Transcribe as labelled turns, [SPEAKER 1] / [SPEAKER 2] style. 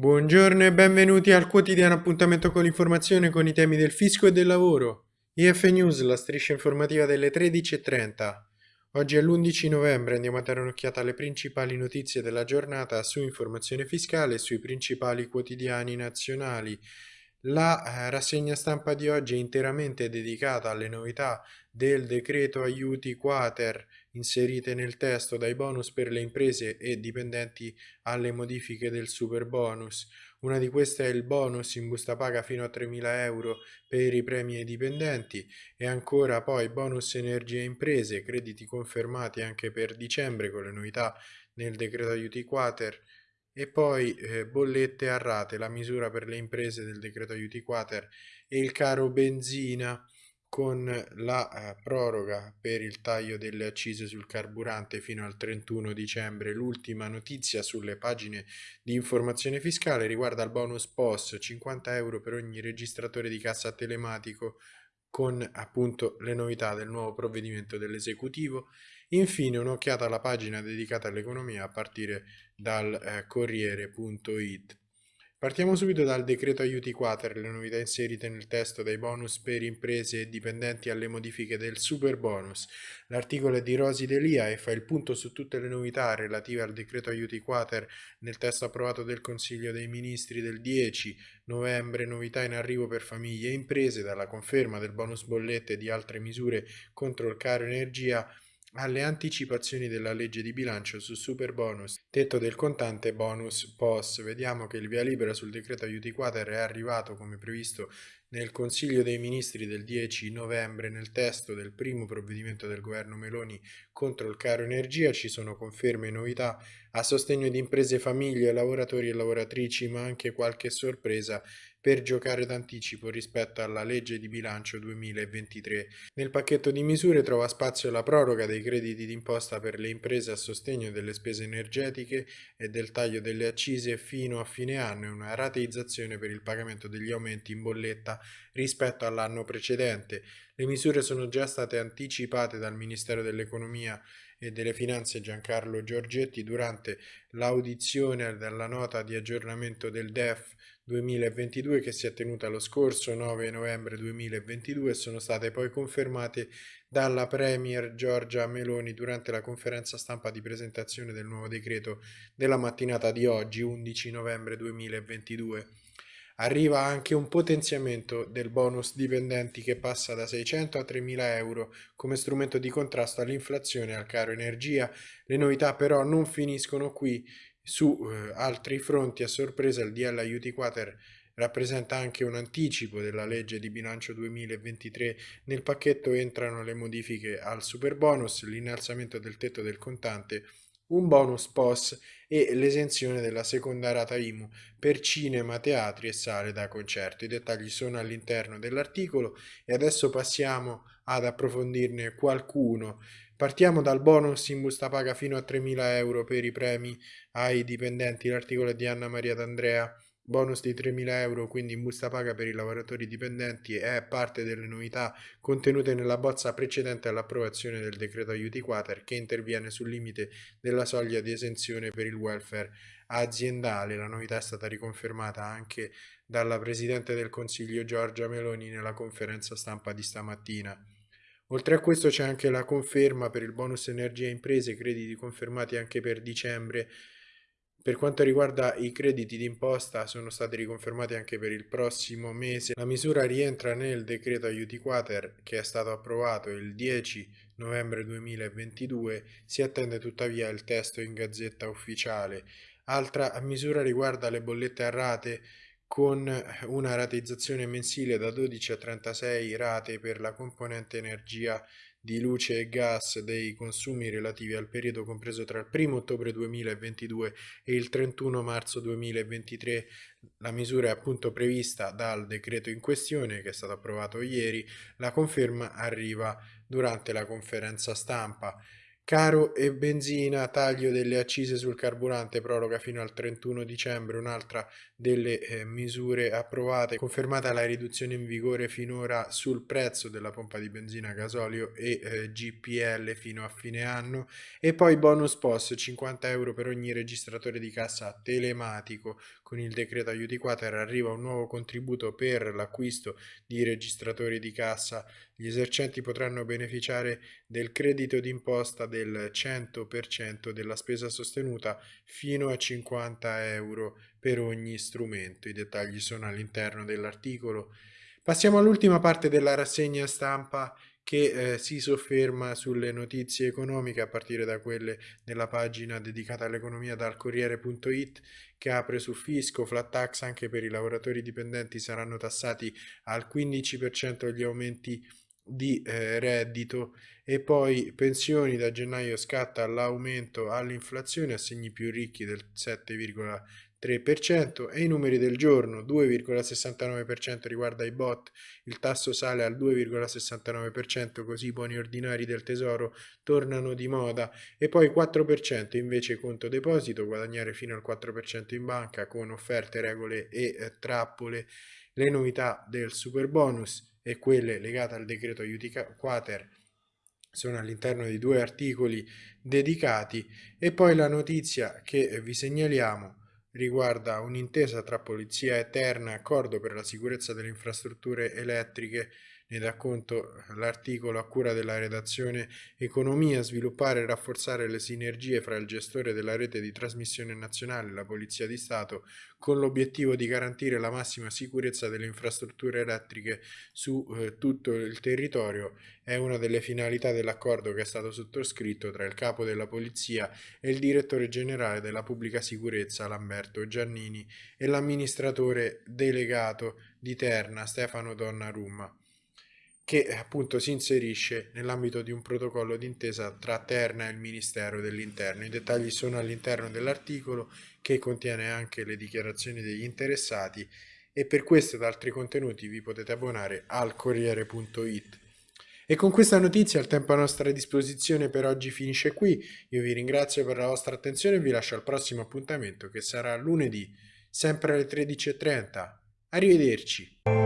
[SPEAKER 1] Buongiorno e benvenuti al quotidiano appuntamento con l'informazione con i temi del fisco e del lavoro. IF News, la striscia informativa delle 13.30. Oggi è l'11 novembre, andiamo a dare un'occhiata alle principali notizie della giornata su informazione fiscale e sui principali quotidiani nazionali. La eh, rassegna stampa di oggi è interamente dedicata alle novità del decreto aiuti quater inserite nel testo dai bonus per le imprese e dipendenti alle modifiche del super bonus. Una di queste è il bonus in busta paga fino a 3.000 euro per i premi ai dipendenti e ancora poi bonus energia imprese, crediti confermati anche per dicembre con le novità nel decreto aiuti quater e poi eh, bollette a rate, la misura per le imprese del decreto aiuti quater e il caro benzina con la eh, proroga per il taglio delle accise sul carburante fino al 31 dicembre. L'ultima notizia sulle pagine di informazione fiscale riguarda il bonus POS, 50 euro per ogni registratore di cassa telematico con appunto le novità del nuovo provvedimento dell'esecutivo. Infine un'occhiata alla pagina dedicata all'economia a partire dal eh, Corriere.it. Partiamo subito dal decreto aiuti quater, le novità inserite nel testo dai bonus per imprese e dipendenti alle modifiche del super bonus. L'articolo è di Rosi Delia e fa il punto su tutte le novità relative al decreto aiuti quater nel testo approvato del Consiglio dei Ministri del 10 novembre, novità in arrivo per famiglie e imprese, dalla conferma del bonus bollette e di altre misure contro il caro energia alle anticipazioni della legge di bilancio su super bonus, tetto del contante bonus POS. Vediamo che il via libera sul decreto aiuti quater è arrivato come previsto nel Consiglio dei Ministri del 10 novembre nel testo del primo provvedimento del governo Meloni contro il caro energia ci sono conferme e novità a sostegno di imprese, famiglie, lavoratori e lavoratrici ma anche qualche sorpresa per giocare d'anticipo rispetto alla legge di bilancio 2023. Nel pacchetto di misure trova spazio la proroga dei crediti d'imposta per le imprese a sostegno delle spese energetiche e del taglio delle accise fino a fine anno e una rateizzazione per il pagamento degli aumenti in bolletta rispetto all'anno precedente. Le misure sono già state anticipate dal Ministero dell'Economia e delle Finanze Giancarlo Giorgetti durante l'audizione della nota di aggiornamento del DEF 2022 che si è tenuta lo scorso 9 novembre 2022 e sono state poi confermate dalla Premier Giorgia Meloni durante la conferenza stampa di presentazione del nuovo decreto della mattinata di oggi 11 novembre 2022. Arriva anche un potenziamento del bonus dipendenti che passa da 600 a 3.000 euro come strumento di contrasto all'inflazione e al caro energia. Le novità però non finiscono qui su eh, altri fronti, a sorpresa, il DL Aiuti Quater rappresenta anche un anticipo della legge di bilancio 2023. Nel pacchetto entrano le modifiche al super bonus, l'innalzamento del tetto del contante, un bonus POS e l'esenzione della seconda rata IMU per cinema, teatri e sale da concerto. I dettagli sono all'interno dell'articolo e adesso passiamo ad approfondirne qualcuno. Partiamo dal bonus in busta paga fino a 3.000 euro per i premi ai dipendenti, l'articolo è di Anna Maria D'Andrea, bonus di 3.000 euro quindi in busta paga per i lavoratori dipendenti è parte delle novità contenute nella bozza precedente all'approvazione del decreto aiuti quater che interviene sul limite della soglia di esenzione per il welfare aziendale. La novità è stata riconfermata anche dalla Presidente del Consiglio Giorgia Meloni nella conferenza stampa di stamattina. Oltre a questo c'è anche la conferma per il bonus energia imprese, crediti confermati anche per dicembre. Per quanto riguarda i crediti d'imposta sono stati riconfermati anche per il prossimo mese. La misura rientra nel decreto aiuti quater che è stato approvato il 10 novembre 2022. Si attende tuttavia il testo in gazzetta ufficiale. Altra misura riguarda le bollette a rate con una rateizzazione mensile da 12 a 36 rate per la componente energia di luce e gas dei consumi relativi al periodo compreso tra il 1 ottobre 2022 e il 31 marzo 2023. La misura è appunto prevista dal decreto in questione che è stato approvato ieri. La conferma arriva durante la conferenza stampa. Caro e benzina, taglio delle accise sul carburante, proroga fino al 31 dicembre, un'altra delle eh, misure approvate, confermata la riduzione in vigore finora sul prezzo della pompa di benzina, gasolio e eh, GPL fino a fine anno e poi bonus post 50 euro per ogni registratore di cassa telematico. Con il decreto aiuti quater arriva un nuovo contributo per l'acquisto di registratori di cassa. Gli esercenti potranno beneficiare del credito d'imposta del del 100% della spesa sostenuta fino a 50 euro per ogni strumento. I dettagli sono all'interno dell'articolo. Passiamo all'ultima parte della rassegna stampa che eh, si sofferma sulle notizie economiche a partire da quelle della pagina dedicata all'economia dal Corriere.it che apre su fisco, flat tax anche per i lavoratori dipendenti saranno tassati al 15% gli aumenti di eh, reddito e poi pensioni da gennaio scatta l'aumento all'inflazione, assegni più ricchi del 7,3% e i numeri del giorno 2,69% riguarda i bot, il tasso sale al 2,69% così i buoni ordinari del tesoro tornano di moda e poi 4% invece conto deposito, guadagnare fino al 4% in banca con offerte, regole e eh, trappole, le novità del super bonus e quelle legate al decreto aiuti quater sono all'interno di due articoli dedicati e poi la notizia che vi segnaliamo riguarda un'intesa tra Polizia e Terna, accordo per la sicurezza delle infrastrutture elettriche ne dà conto l'articolo a cura della redazione Economia, sviluppare e rafforzare le sinergie fra il gestore della rete di trasmissione nazionale e la Polizia di Stato con l'obiettivo di garantire la massima sicurezza delle infrastrutture elettriche su eh, tutto il territorio è una delle finalità dell'accordo che è stato sottoscritto tra il capo della Polizia e il direttore generale della Pubblica Sicurezza Lamberto Giannini e l'amministratore delegato di Terna Stefano Donnarumma che appunto si inserisce nell'ambito di un protocollo d'intesa tra Terna e il Ministero dell'Interno. I dettagli sono all'interno dell'articolo che contiene anche le dichiarazioni degli interessati e per questo ed altri contenuti vi potete abbonare al Corriere.it. E con questa notizia il tempo a nostra disposizione per oggi finisce qui. Io vi ringrazio per la vostra attenzione e vi lascio al prossimo appuntamento che sarà lunedì, sempre alle 13.30. Arrivederci.